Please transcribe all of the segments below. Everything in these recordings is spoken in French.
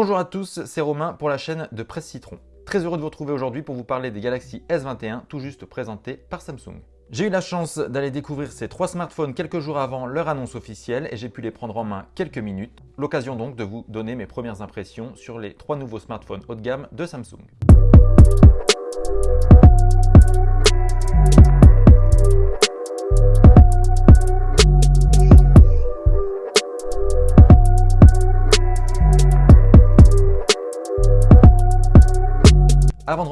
Bonjour à tous, c'est Romain pour la chaîne de Presse Citron. Très heureux de vous retrouver aujourd'hui pour vous parler des Galaxy S21 tout juste présentés par Samsung. J'ai eu la chance d'aller découvrir ces trois smartphones quelques jours avant leur annonce officielle et j'ai pu les prendre en main quelques minutes. L'occasion donc de vous donner mes premières impressions sur les trois nouveaux smartphones haut de gamme de Samsung.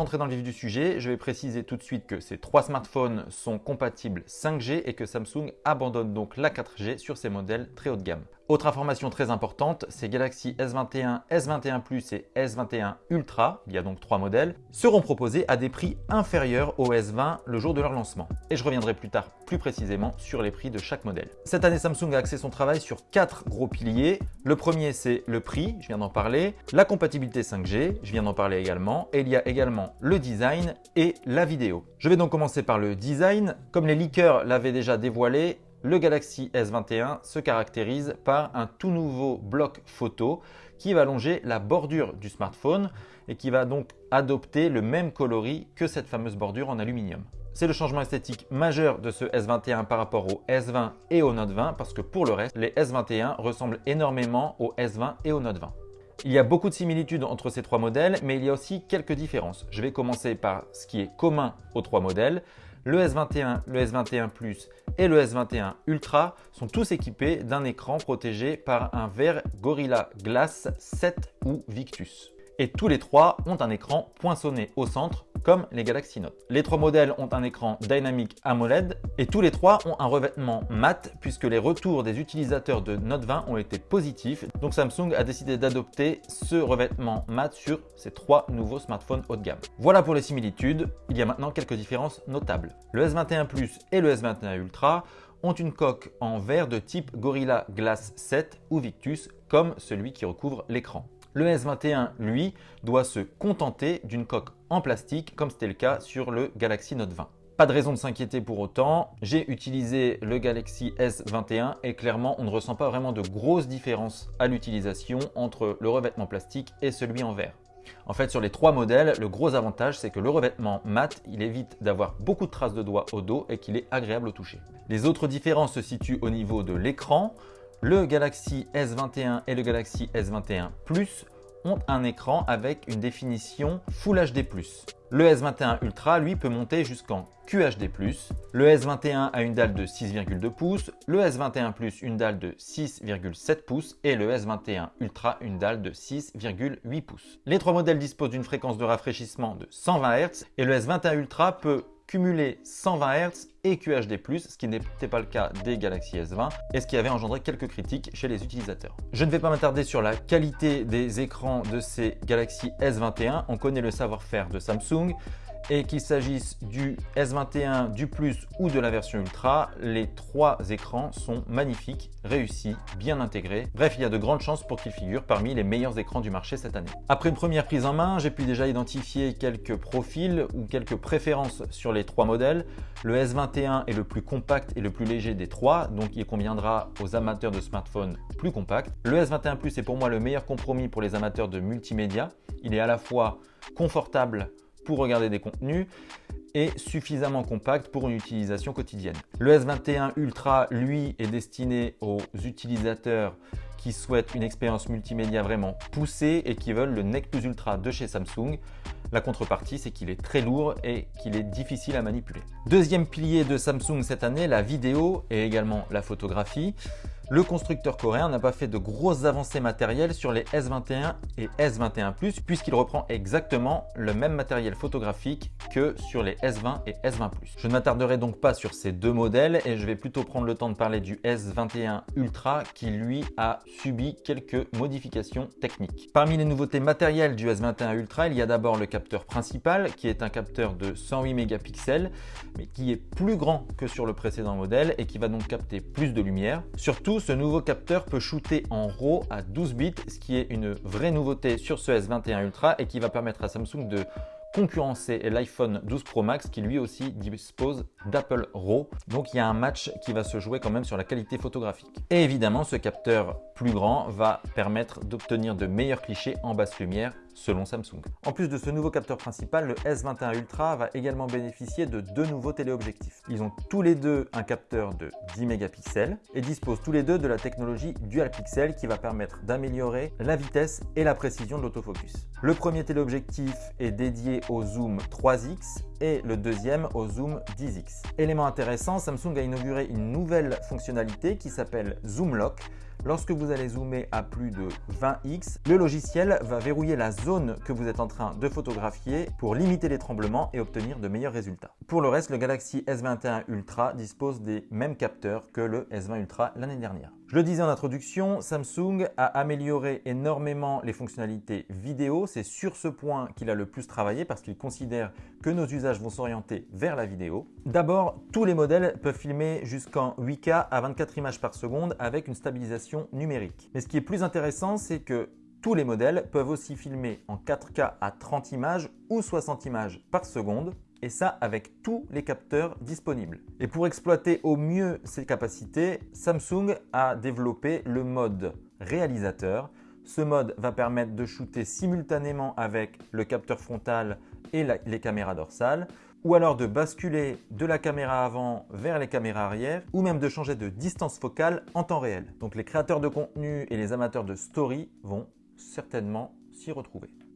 Rentrer dans le vif du sujet, je vais préciser tout de suite que ces trois smartphones sont compatibles 5G et que Samsung abandonne donc la 4G sur ses modèles très haut de gamme. Autre information très importante, ces Galaxy S21, S21 Plus et S21 Ultra, il y a donc trois modèles, seront proposés à des prix inférieurs au S20 le jour de leur lancement. Et je reviendrai plus tard plus précisément sur les prix de chaque modèle. Cette année, Samsung a axé son travail sur quatre gros piliers. Le premier, c'est le prix, je viens d'en parler, la compatibilité 5G, je viens d'en parler également, et il y a également le design et la vidéo. Je vais donc commencer par le design. Comme les leakers l'avaient déjà dévoilé, le Galaxy S21 se caractérise par un tout nouveau bloc photo qui va longer la bordure du smartphone et qui va donc adopter le même coloris que cette fameuse bordure en aluminium. C'est le changement esthétique majeur de ce S21 par rapport au S20 et au Note 20 parce que pour le reste, les S21 ressemblent énormément au S20 et au Note 20. Il y a beaucoup de similitudes entre ces trois modèles, mais il y a aussi quelques différences. Je vais commencer par ce qui est commun aux trois modèles. Le S21, le S21 Plus et le S21 Ultra sont tous équipés d'un écran protégé par un verre Gorilla Glass 7 ou Victus. Et tous les trois ont un écran poinçonné au centre comme les Galaxy Note. Les trois modèles ont un écran Dynamic AMOLED et tous les trois ont un revêtement mat puisque les retours des utilisateurs de Note 20 ont été positifs. Donc Samsung a décidé d'adopter ce revêtement mat sur ces trois nouveaux smartphones haut de gamme. Voilà pour les similitudes. Il y a maintenant quelques différences notables. Le S21 Plus et le S21 Ultra ont une coque en verre de type Gorilla Glass 7 ou Victus comme celui qui recouvre l'écran. Le S21, lui, doit se contenter d'une coque en plastique comme c'était le cas sur le Galaxy Note 20. Pas de raison de s'inquiéter pour autant, j'ai utilisé le Galaxy S21 et clairement on ne ressent pas vraiment de grosses différences à l'utilisation entre le revêtement plastique et celui en verre. En fait, sur les trois modèles, le gros avantage, c'est que le revêtement mat, il évite d'avoir beaucoup de traces de doigts au dos et qu'il est agréable au toucher. Les autres différences se situent au niveau de l'écran. Le Galaxy S21 et le Galaxy S21 Plus ont un écran avec une définition Full HD+. Le S21 Ultra, lui, peut monter jusqu'en QHD+. Le S21 a une dalle de 6,2 pouces, le S21 Plus une dalle de 6,7 pouces et le S21 Ultra une dalle de 6,8 pouces. Les trois modèles disposent d'une fréquence de rafraîchissement de 120 Hz et le S21 Ultra peut cumuler 120 Hz et QHD+, ce qui n'était pas le cas des Galaxy S20 et ce qui avait engendré quelques critiques chez les utilisateurs. Je ne vais pas m'attarder sur la qualité des écrans de ces Galaxy S21, on connaît le savoir-faire de Samsung, et qu'il s'agisse du S21, du Plus ou de la version Ultra, les trois écrans sont magnifiques, réussis, bien intégrés. Bref, il y a de grandes chances pour qu'ils figurent parmi les meilleurs écrans du marché cette année. Après une première prise en main, j'ai pu déjà identifier quelques profils ou quelques préférences sur les trois modèles. Le S21 est le plus compact et le plus léger des trois, donc il conviendra aux amateurs de smartphones plus compacts. Le S21 Plus est pour moi le meilleur compromis pour les amateurs de multimédia. Il est à la fois confortable pour regarder des contenus et suffisamment compact pour une utilisation quotidienne. Le S21 Ultra, lui, est destiné aux utilisateurs qui souhaitent une expérience multimédia vraiment poussée et qui veulent le Nec Plus Ultra de chez Samsung. La contrepartie, c'est qu'il est très lourd et qu'il est difficile à manipuler. Deuxième pilier de Samsung cette année, la vidéo et également la photographie. Le constructeur coréen n'a pas fait de grosses avancées matérielles sur les S21 et S21 Plus puisqu'il reprend exactement le même matériel photographique que sur les S20 et S20 Plus. Je ne m'attarderai donc pas sur ces deux modèles et je vais plutôt prendre le temps de parler du S21 Ultra qui lui a subi quelques modifications techniques. Parmi les nouveautés matérielles du S21 Ultra, il y a d'abord le capteur principal qui est un capteur de 108 mégapixels mais qui est plus grand que sur le précédent modèle et qui va donc capter plus de lumière. Ce nouveau capteur peut shooter en RAW à 12 bits, ce qui est une vraie nouveauté sur ce S21 Ultra et qui va permettre à Samsung de concurrencer l'iPhone 12 Pro Max qui lui aussi dispose d'Apple RAW. Donc il y a un match qui va se jouer quand même sur la qualité photographique. Et évidemment, ce capteur plus grand va permettre d'obtenir de meilleurs clichés en basse lumière selon Samsung. En plus de ce nouveau capteur principal, le S21 Ultra va également bénéficier de deux nouveaux téléobjectifs. Ils ont tous les deux un capteur de 10 mégapixels et disposent tous les deux de la technologie Dual Pixel qui va permettre d'améliorer la vitesse et la précision de l'autofocus. Le premier téléobjectif est dédié au zoom 3x et le deuxième au zoom 10x. Élément intéressant, Samsung a inauguré une nouvelle fonctionnalité qui s'appelle Zoom Lock Lorsque vous allez zoomer à plus de 20x, le logiciel va verrouiller la zone que vous êtes en train de photographier pour limiter les tremblements et obtenir de meilleurs résultats. Pour le reste, le Galaxy S21 Ultra dispose des mêmes capteurs que le S20 Ultra l'année dernière. Je le disais en introduction, Samsung a amélioré énormément les fonctionnalités vidéo. C'est sur ce point qu'il a le plus travaillé parce qu'il considère que nos usages vont s'orienter vers la vidéo. D'abord, tous les modèles peuvent filmer jusqu'en 8K à 24 images par seconde avec une stabilisation numérique. Mais ce qui est plus intéressant, c'est que tous les modèles peuvent aussi filmer en 4K à 30 images ou 60 images par seconde et ça avec tous les capteurs disponibles. Et pour exploiter au mieux ces capacités, Samsung a développé le mode réalisateur. Ce mode va permettre de shooter simultanément avec le capteur frontal et les caméras dorsales, ou alors de basculer de la caméra avant vers les caméras arrière, ou même de changer de distance focale en temps réel. Donc les créateurs de contenu et les amateurs de story vont certainement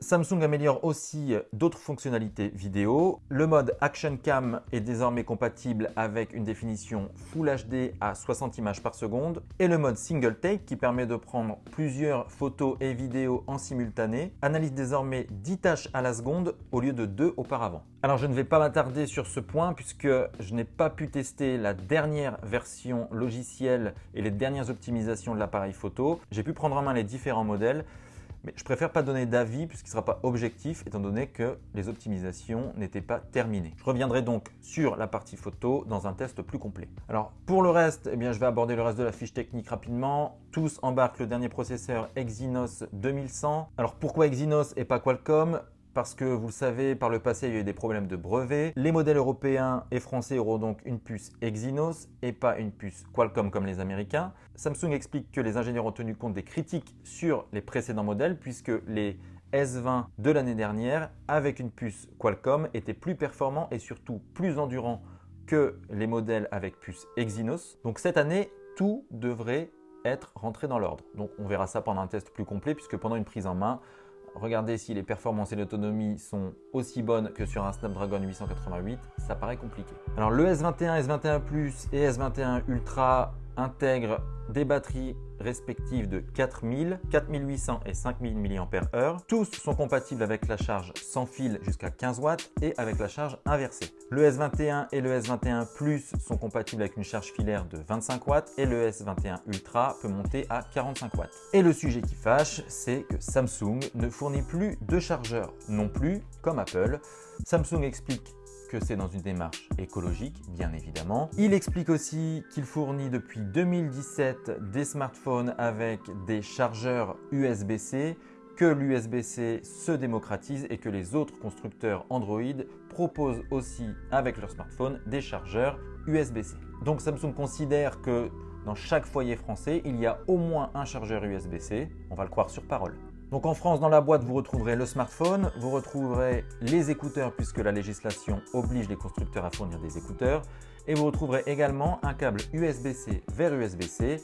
Samsung améliore aussi d'autres fonctionnalités vidéo. Le mode Action Cam est désormais compatible avec une définition Full HD à 60 images par seconde et le mode Single Take qui permet de prendre plusieurs photos et vidéos en simultané analyse désormais 10 tâches à la seconde au lieu de 2 auparavant. Alors je ne vais pas m'attarder sur ce point puisque je n'ai pas pu tester la dernière version logicielle et les dernières optimisations de l'appareil photo. J'ai pu prendre en main les différents modèles. Mais je préfère pas donner d'avis puisqu'il ne sera pas objectif étant donné que les optimisations n'étaient pas terminées. Je reviendrai donc sur la partie photo dans un test plus complet. Alors pour le reste, eh bien, je vais aborder le reste de la fiche technique rapidement. Tous embarquent le dernier processeur Exynos 2100. Alors pourquoi Exynos et pas Qualcomm? Parce que vous le savez, par le passé, il y a eu des problèmes de brevets. Les modèles européens et français auront donc une puce Exynos et pas une puce Qualcomm comme les Américains. Samsung explique que les ingénieurs ont tenu compte des critiques sur les précédents modèles puisque les S20 de l'année dernière avec une puce Qualcomm étaient plus performants et surtout plus endurants que les modèles avec puce Exynos. Donc cette année, tout devrait être rentré dans l'ordre. Donc on verra ça pendant un test plus complet puisque pendant une prise en main, Regardez si les performances et l'autonomie sont aussi bonnes que sur un Snapdragon 888, ça paraît compliqué. Alors le S21, S21 Plus et S21 Ultra intègrent des batteries respectives de 4000, 4800 et 5000 mAh. Tous sont compatibles avec la charge sans fil jusqu'à 15 watts et avec la charge inversée. Le S21 et le S21 Plus sont compatibles avec une charge filaire de 25 watts et le S21 Ultra peut monter à 45 watts. Et le sujet qui fâche, c'est que Samsung ne fournit plus de chargeur non plus comme Apple. Samsung explique que c'est dans une démarche écologique, bien évidemment. Il explique aussi qu'il fournit depuis 2017 des smartphones avec des chargeurs USB-C, que l'USB-C se démocratise et que les autres constructeurs Android proposent aussi avec leurs smartphones des chargeurs USB-C. Donc Samsung considère que dans chaque foyer français, il y a au moins un chargeur USB-C, on va le croire sur parole. Donc en France, dans la boîte, vous retrouverez le smartphone, vous retrouverez les écouteurs puisque la législation oblige les constructeurs à fournir des écouteurs et vous retrouverez également un câble USB-C vers USB-C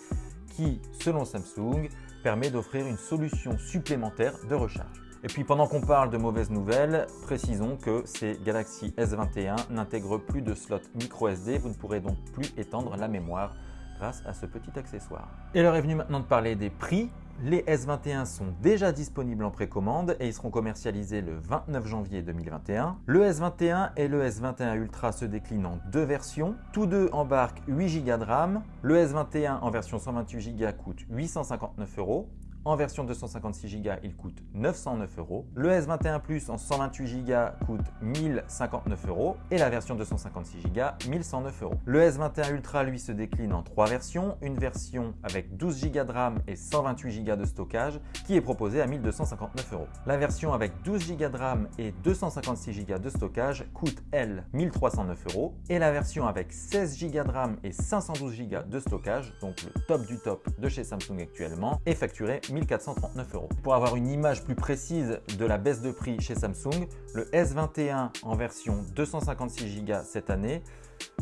qui, selon Samsung, permet d'offrir une solution supplémentaire de recharge. Et puis pendant qu'on parle de mauvaises nouvelles, précisons que ces Galaxy S21 n'intègrent plus de slot micro SD, vous ne pourrez donc plus étendre la mémoire grâce à ce petit accessoire. Et l'heure est venue maintenant de parler des prix. Les S21 sont déjà disponibles en précommande et ils seront commercialisés le 29 janvier 2021. Le S21 et le S21 Ultra se déclinent en deux versions. Tous deux embarquent 8 Go de RAM. Le S21 en version 128 Go coûte 859 euros en version 256 Go, il coûte 909 euros. Le S21 Plus en 128 Go coûte 1059 euros et la version 256 Go 1109 euros. Le S21 Ultra lui se décline en trois versions, une version avec 12 Go de RAM et 128 Go de stockage qui est proposée à 1259 euros. La version avec 12 Go de RAM et 256 Go de stockage coûte elle 1309 euros et la version avec 16 Go de RAM et 512 Go de stockage, donc le top du top de chez Samsung actuellement, est facturée 1439 euros. Pour avoir une image plus précise de la baisse de prix chez Samsung, le S21 en version 256 Go cette année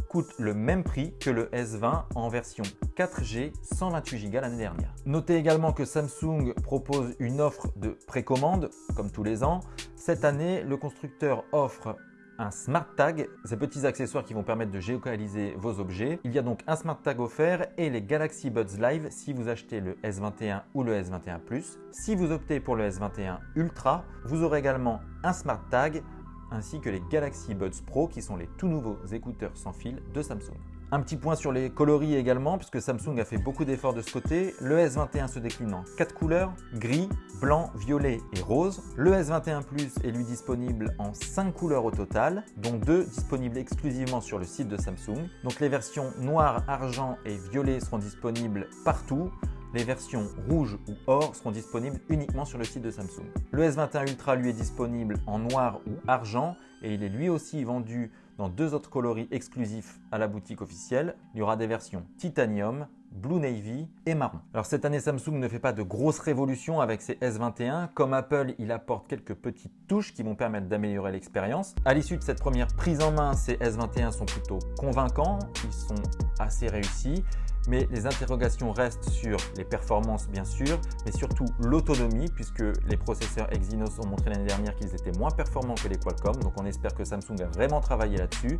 coûte le même prix que le S20 en version 4G 128 Go l'année dernière. Notez également que Samsung propose une offre de précommande comme tous les ans. Cette année, le constructeur offre un Smart Tag, ces petits accessoires qui vont permettre de géolocaliser vos objets. Il y a donc un Smart Tag offert et les Galaxy Buds Live si vous achetez le S21 ou le S21 Plus. Si vous optez pour le S21 Ultra, vous aurez également un Smart Tag ainsi que les Galaxy Buds Pro qui sont les tout nouveaux écouteurs sans fil de Samsung. Un petit point sur les coloris également, puisque Samsung a fait beaucoup d'efforts de ce côté. Le S21 se décline en 4 couleurs, gris, blanc, violet et rose. Le S21 Plus est lui disponible en 5 couleurs au total, dont 2 disponibles exclusivement sur le site de Samsung. Donc les versions noir, argent et violet seront disponibles partout. Les versions rouge ou or seront disponibles uniquement sur le site de Samsung. Le S21 Ultra lui est disponible en noir ou argent et il est lui aussi vendu dans deux autres coloris exclusifs à la boutique officielle. Il y aura des versions titanium, Blue Navy et marron. Alors cette année, Samsung ne fait pas de grosses révolutions avec ses S21. Comme Apple, il apporte quelques petites touches qui vont permettre d'améliorer l'expérience. À l'issue de cette première prise en main, ces S21 sont plutôt convaincants, ils sont assez réussis mais les interrogations restent sur les performances bien sûr, mais surtout l'autonomie puisque les processeurs Exynos ont montré l'année dernière qu'ils étaient moins performants que les Qualcomm, donc on espère que Samsung a vraiment travaillé là-dessus.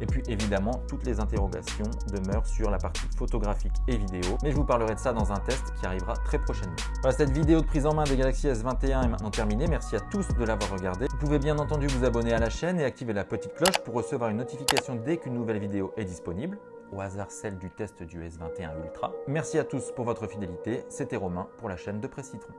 Et puis évidemment, toutes les interrogations demeurent sur la partie photographique et vidéo, mais je vous parlerai de ça dans un test qui arrivera très prochainement. Voilà, cette vidéo de prise en main des Galaxy S21 est maintenant terminée. Merci à tous de l'avoir regardé. Vous pouvez bien entendu vous abonner à la chaîne et activer la petite cloche pour recevoir une notification dès qu'une nouvelle vidéo est disponible au hasard celle du test du S21 Ultra. Merci à tous pour votre fidélité, c'était Romain pour la chaîne de Presse Citron.